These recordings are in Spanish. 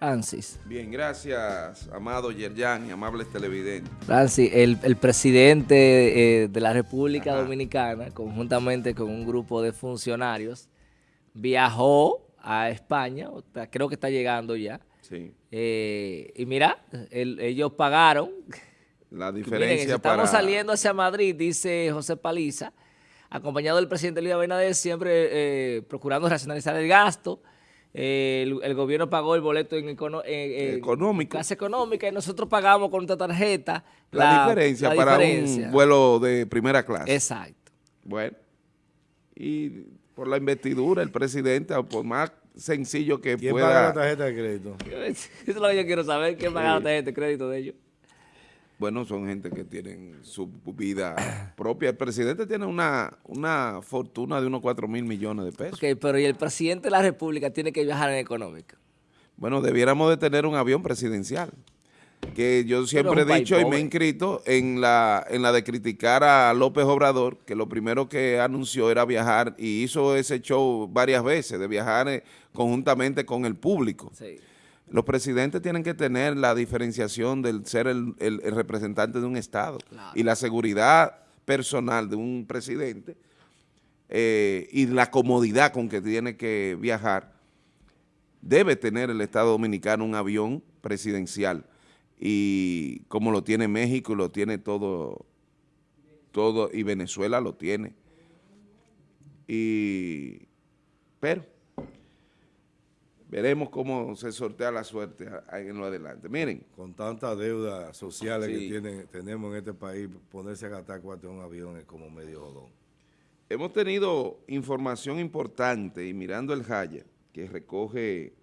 Francis. Bien, gracias, amado Yerjan y amables televidentes. Francis, el, presidente eh, de la República Dominicana, conjuntamente con un grupo de funcionarios, viajó a España, creo que está llegando ya. Sí. Eh, y mira, ellos pagaron. La diferencia Estamos saliendo hacia Madrid, dice José Paliza, acompañado del presidente Luis Abinader, siempre eh, procurando racionalizar el gasto, el, gobierno pagó el boleto en, económico. clase económica y nosotros pagamos con nuestra tarjeta la, diferencia para un vuelo de primera clase. Exacto. Bueno, y por la investidura el presidente, por más sencillo que ¿Quién pueda... paga la tarjeta de crédito? Eso es lo que yo quiero saber, ¿quién paga la tarjeta de crédito de ellos? Bueno, son gente que tienen su vida propia. El presidente tiene una, una fortuna de unos 4 mil millones de pesos. Ok, pero ¿y el presidente de la República tiene que viajar en económica? Bueno, debiéramos de tener un avión presidencial. Que yo siempre he dicho y me he inscrito en la, en la de criticar a López Obrador, que lo primero que anunció era viajar y hizo ese show varias veces, de viajar eh, conjuntamente con el público. Sí. Los presidentes tienen que tener la diferenciación del ser el, representante de un Estado y la seguridad personal de un presidente eh, y la comodidad con que tiene que viajar. Debe tener el Estado Dominicano un avión presidencial y como lo tiene México, lo tiene todo, todo y Venezuela lo tiene. Y, pero veremos cómo se sortea la suerte en lo adelante. Miren. Con tantas deudas sociales que tienen, tenemos en este país, ponerse a gastar cuatro en un avión es como medio jodón. Hemos tenido información importante y mirando el Jaya, que recoge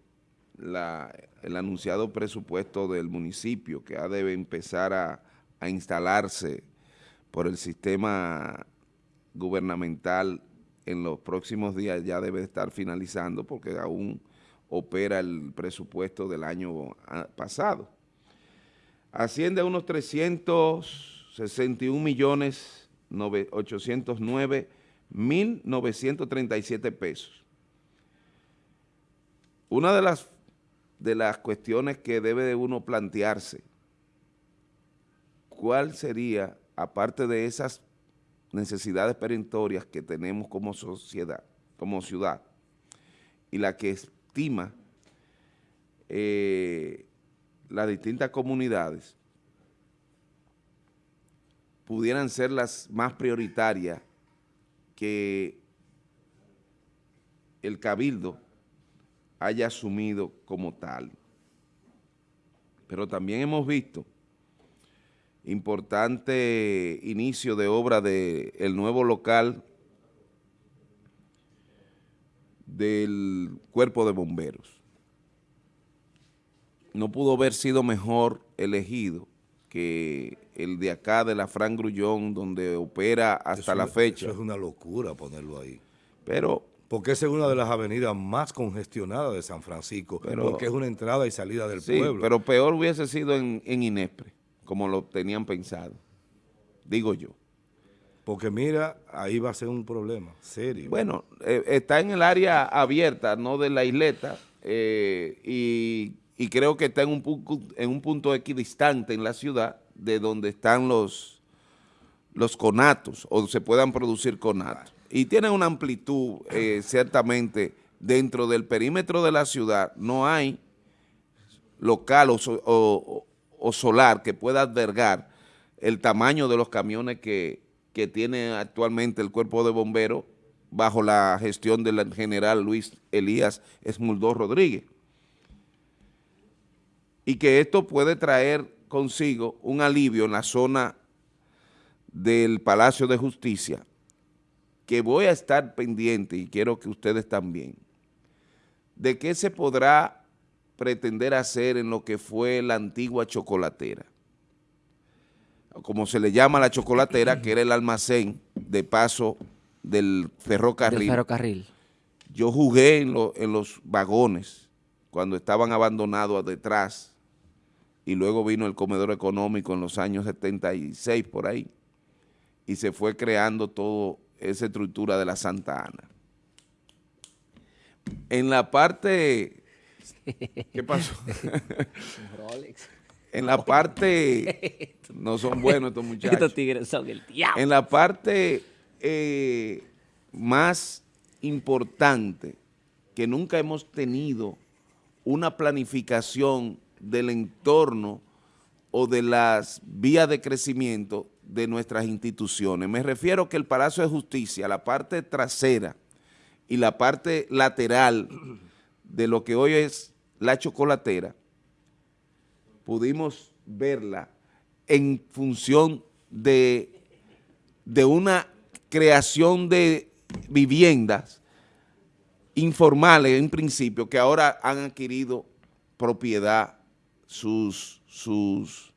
el anunciado presupuesto del municipio que ha de empezar a, a instalarse por el sistema gubernamental en los próximos días ya debe estar finalizando porque aún opera el presupuesto del año pasado. Asciende a unos 361 millones 809 mil 937 pesos. Una de las, de las cuestiones que debe de uno plantearse, ¿cuál sería, aparte de esas necesidades perentorias que tenemos como sociedad, como ciudad, y la que estima eh, las distintas comunidades pudieran ser las más prioritarias que el cabildo haya asumido como tal. Pero también hemos visto importante inicio de obra del el nuevo local del cuerpo de bomberos. No pudo haber sido mejor elegido que el de acá de la Fran Grullón, donde opera hasta la fecha. Eso es una locura ponerlo ahí. Pero... Porque es una de las avenidas más congestionadas de San Francisco, porque es una entrada y salida del sí, pueblo. pero peor hubiese sido en, en Inespre, como lo tenían pensado, digo yo. Porque mira, ahí va a ser un problema serio. Bueno, eh, está en el área abierta, no de la isleta, eh, y, creo que está en un, en un punto equidistante en la ciudad de donde están los, los conatos, o se puedan producir conatos. Y tiene una amplitud, eh, ciertamente, dentro del perímetro de la ciudad, no hay local o, o solar que pueda albergar el tamaño de los camiones que que tiene actualmente el cuerpo de bomberos bajo la gestión del general Luis Elías Esmuldó Rodríguez. Y que esto puede traer consigo un alivio en la zona del Palacio de Justicia, que voy a estar pendiente y quiero que ustedes también, de qué se podrá pretender hacer en lo que fue la antigua chocolatera como se le llama la chocolatera, que era el almacén de paso del ferrocarril. ferrocarril. Yo jugué en, en los vagones cuando estaban abandonados detrás y luego vino el comedor económico en los años 76 por ahí y se fue creando toda esa estructura de la Santa Ana. En la parte ¿Qué pasó? Rolex. En la parte, no son buenos estos muchachos. Estos tigres son el diablo. En la parte eh, más importante, que nunca hemos tenido una planificación del entorno o de las vías de crecimiento de nuestras instituciones. Me refiero que el Palacio de Justicia, la parte trasera y la parte lateral de lo que hoy es la chocolatera, pudimos verla en función de, de una creación de viviendas informales en principio que ahora han adquirido propiedad sus, sus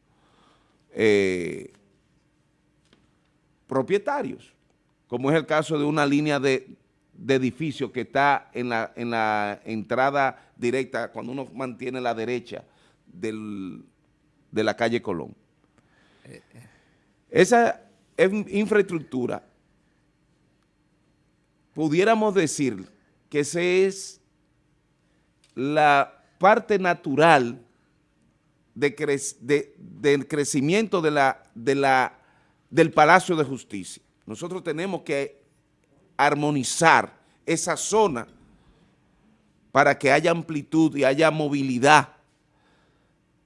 eh, propietarios, como es el caso de una línea de, de edificio que está en la, en la entrada directa, cuando uno mantiene la derecha del, de la calle Colón. Esa infraestructura, pudiéramos decir que esa es la parte natural de del crecimiento de la, de la, del Palacio de Justicia. Nosotros tenemos que armonizar esa zona para que haya amplitud y haya movilidad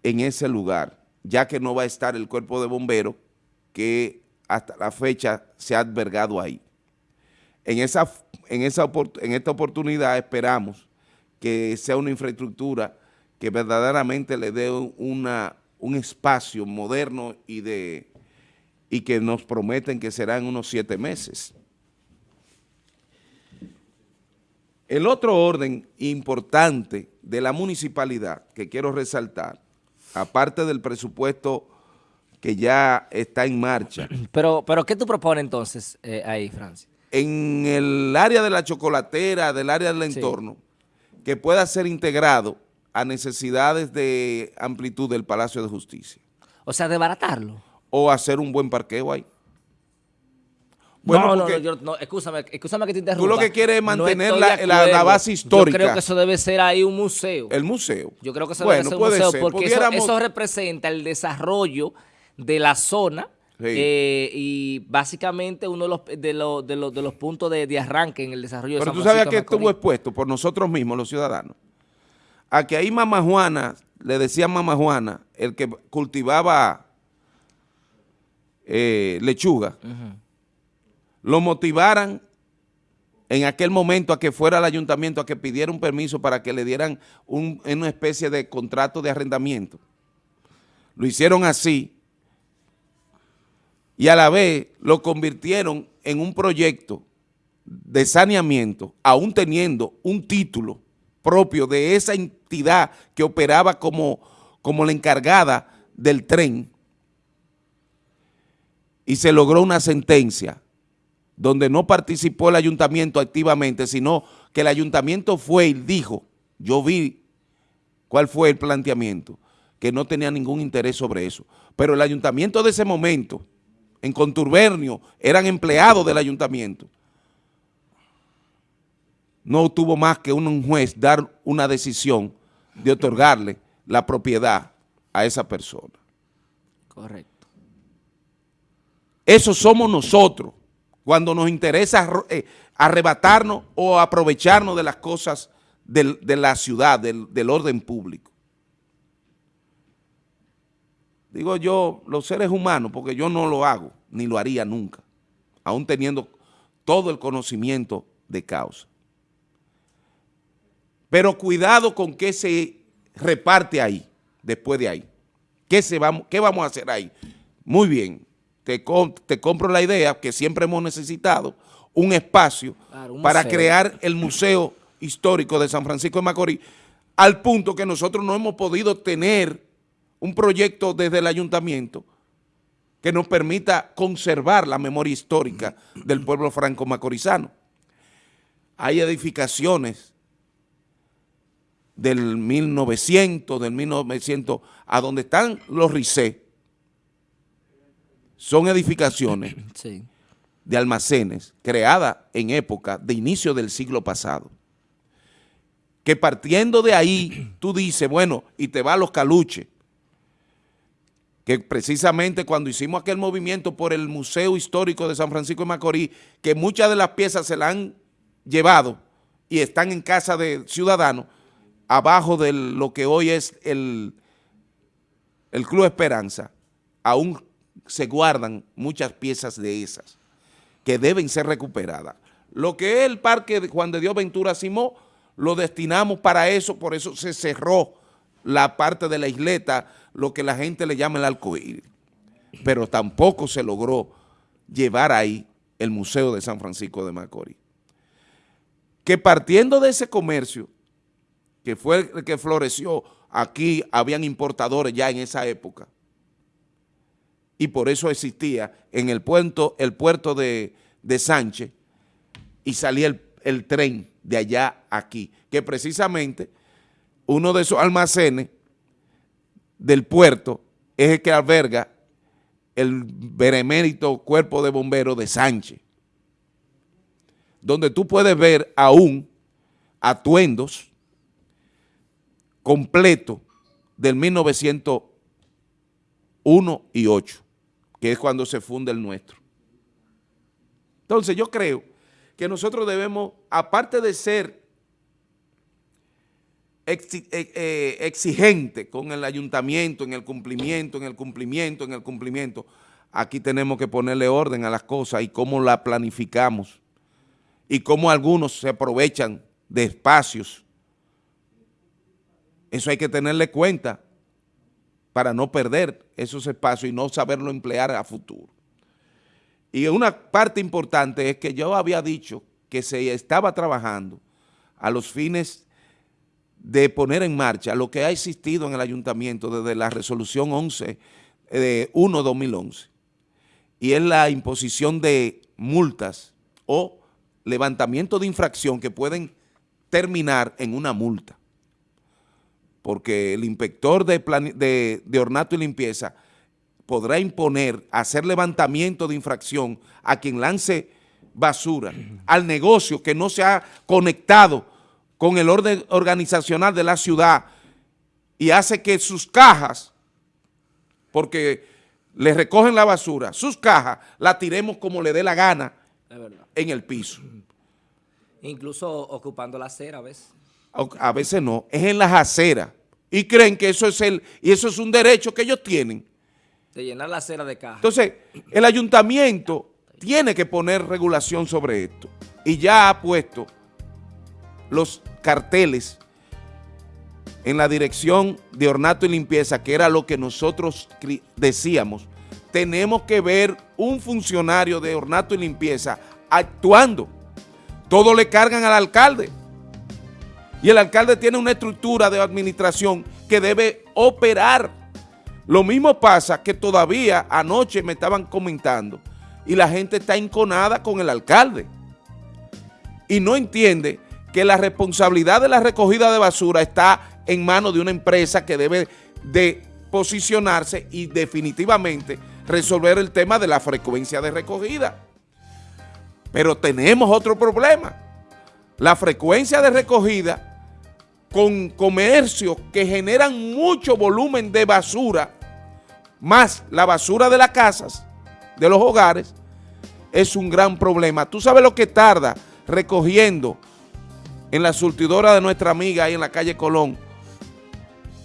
en ese lugar, ya que no va a estar el cuerpo de bomberos que hasta la fecha se ha albergado ahí. En, esa, en, esa, en esta oportunidad esperamos que sea una infraestructura que verdaderamente le dé una, un espacio moderno y, de, y que nos prometen que será en unos siete meses. El otro orden importante de la municipalidad que quiero resaltar, aparte del presupuesto que ya está en marcha. Pero, pero ¿qué tú propones entonces eh, ahí, Francia? En el área de la chocolatera, del área del entorno, que pueda ser integrado a necesidades de amplitud del Palacio de Justicia. O sea, desbaratarlo. O hacer un buen parqueo ahí. Bueno, no, no, no, no, escúchame, escúchame que te interrumpa. Tú lo que quieres es mantener la, base histórica. Yo creo que eso debe ser ahí un museo. El museo. Yo creo que eso debe ser un museo porque eso, representa el desarrollo de la zona eh, y básicamente uno de los, de los, de los, de los puntos de, arranque en el desarrollo Pero de Pero tú sabes que estuvo expuesto por nosotros mismos, los ciudadanos, a que ahí Mamá Juana, le decía Mamá Juana, el que cultivaba eh, lechuga, lo motivaran en aquel momento a que fuera al ayuntamiento a que pidiera un permiso para que le dieran una especie de contrato de arrendamiento. Lo hicieron así y a la vez lo convirtieron en un proyecto de saneamiento, aún teniendo un título propio de esa entidad que operaba como, como la encargada del tren y se logró una sentencia donde no participó el ayuntamiento activamente, sino que el ayuntamiento fue y dijo, yo vi cuál fue el planteamiento, que no tenía ningún interés sobre eso. Pero el ayuntamiento de ese momento, en contubernio, eran empleados del ayuntamiento. No tuvo más que un juez dar una decisión de otorgarle la propiedad a esa persona. Correcto. Eso somos nosotros cuando nos interesa eh, arrebatarnos o aprovecharnos de las cosas de la ciudad, del, orden público. Digo yo, los seres humanos, porque yo no lo hago, ni lo haría nunca, aún teniendo todo el conocimiento de causa. Pero cuidado con qué se reparte ahí, después de ahí. ¿Qué, se vamos, qué vamos a hacer ahí? Muy bien, te, compro la idea que siempre hemos necesitado, un espacio para crear el Museo Histórico de San Francisco de Macorís, al punto que nosotros no hemos podido tener un proyecto desde el ayuntamiento que nos permita conservar la memoria histórica del pueblo franco-macorizano. Hay edificaciones del 1900, del 1900, a donde están los RICE, son edificaciones de almacenes creadas en época de inicio del siglo pasado, que partiendo de ahí, tú dices, bueno, y te va a los caluches, que precisamente cuando hicimos aquel movimiento por el Museo Histórico de San Francisco de Macorís, que muchas de las piezas se la han llevado y están en casa de ciudadanos, abajo de lo que hoy es el, el Club Esperanza, aún se guardan muchas piezas de esas que deben ser recuperadas. Lo que es el parque de Juan de Dios Ventura Simó, lo destinamos para eso, por eso se cerró la parte de la isleta, lo que la gente le llama el arcoíris. Pero tampoco se logró llevar ahí el Museo de San Francisco de Macorís. Que partiendo de ese comercio, que fue el que floreció, aquí habían importadores ya en esa época, y por eso existía en el puerto, el puerto de, Sánchez y salía el, el tren de allá aquí, que precisamente uno de esos almacenes del puerto es el que alberga el benemérito cuerpo de bomberos de Sánchez, donde tú puedes ver aún atuendos completos del 1901 y 8, que es cuando se funda el nuestro. Entonces yo creo que nosotros debemos, aparte de ser eh, eh, exigente con el ayuntamiento, en el cumplimiento, en el cumplimiento, en el cumplimiento, aquí tenemos que ponerle orden a las cosas y cómo la planificamos y cómo algunos se aprovechan de espacios. Eso hay que tenerle cuenta para no perder esos espacios y no saberlo emplear a futuro. Y una parte importante es que yo había dicho que se estaba trabajando a los fines de poner en marcha lo que ha existido en el ayuntamiento desde la resolución 11 de 1-2011 y es la imposición de multas o levantamiento de infracción que pueden terminar en una multa porque el inspector de, de, de ornato y limpieza podrá imponer hacer levantamiento de infracción a quien lance basura al negocio que no se ha conectado con el orden organizacional de la ciudad y hace que sus cajas, porque le recogen la basura, sus cajas la tiremos como le dé la gana en el piso. Incluso ocupando la acera a veces. A veces no, es en las aceras. Y creen que eso es el, y eso es un derecho que ellos tienen de llenar la acera de caja. Entonces, el ayuntamiento tiene que poner regulación sobre esto y ya ha puesto los carteles en la dirección de ornato y limpieza, que era lo que nosotros decíamos, tenemos que ver un funcionario de ornato y limpieza actuando. Todo le cargan al alcalde. Y el alcalde tiene una estructura de administración que debe operar lo mismo pasa que todavía anoche me estaban comentando y la gente está enconada con el alcalde y no entiende que la responsabilidad de la recogida de basura está en manos de una empresa que debe de posicionarse y definitivamente resolver el tema de la frecuencia de recogida. Pero tenemos otro problema. La frecuencia de recogida con comercios que generan mucho volumen de basura, más la basura de las casas, de los hogares, es un gran problema. ¿Tú sabes lo que tarda recogiendo en la surtidora de nuestra amiga ahí en la calle Colón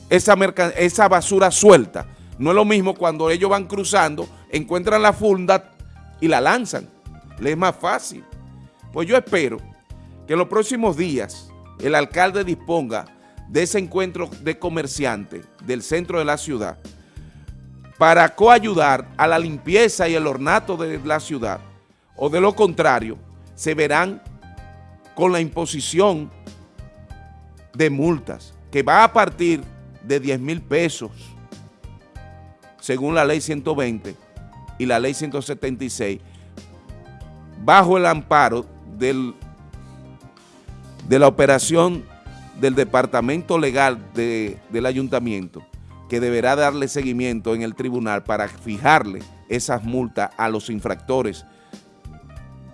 esa, esa basura suelta? No es lo mismo cuando ellos van cruzando, encuentran la funda y la lanzan. Les es más fácil. Pues yo espero que en los próximos días el alcalde disponga de ese encuentro de comerciantes del centro de la ciudad para coayudar a la limpieza y el ornato de la ciudad, o de lo contrario, se verán con la imposición de multas, que va a partir de 10 mil pesos, según la ley 120 y la ley 176, bajo el amparo del de la operación del Departamento Legal del Ayuntamiento, que deberá darle seguimiento en el tribunal para fijarle esas multas a los infractores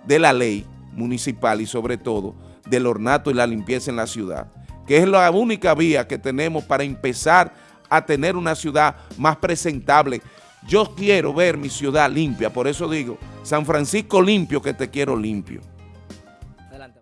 de la ley municipal y sobre todo del ornato y la limpieza en la ciudad. que es la única vía que tenemos para empezar a tener una ciudad más presentable. Yo quiero ver mi ciudad limpia, por eso digo, San Francisco limpio que te quiero limpio.